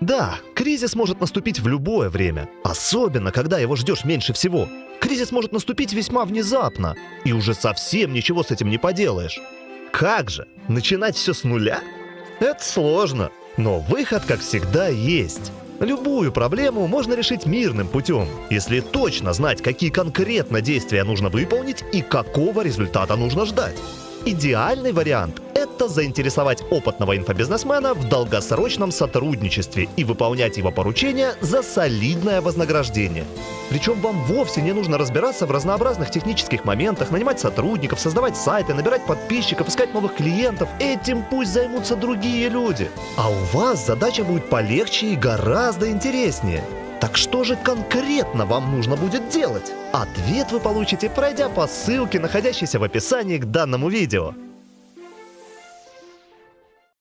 Да, кризис может наступить в любое время, особенно когда его ждешь меньше всего. Кризис может наступить весьма внезапно, и уже совсем ничего с этим не поделаешь. Как же? Начинать все с нуля? Это сложно, но выход, как всегда, есть. Любую проблему можно решить мирным путем, если точно знать, какие конкретно действия нужно выполнить и какого результата нужно ждать. Идеальный вариант – это заинтересовать опытного инфобизнесмена в долгосрочном сотрудничестве и выполнять его поручения за солидное вознаграждение. Причем вам вовсе не нужно разбираться в разнообразных технических моментах, нанимать сотрудников, создавать сайты, набирать подписчиков, искать новых клиентов. Этим пусть займутся другие люди. А у вас задача будет полегче и гораздо интереснее. Так что же конкретно вам нужно будет делать? Ответ вы получите, пройдя по ссылке, находящейся в описании к данному видео.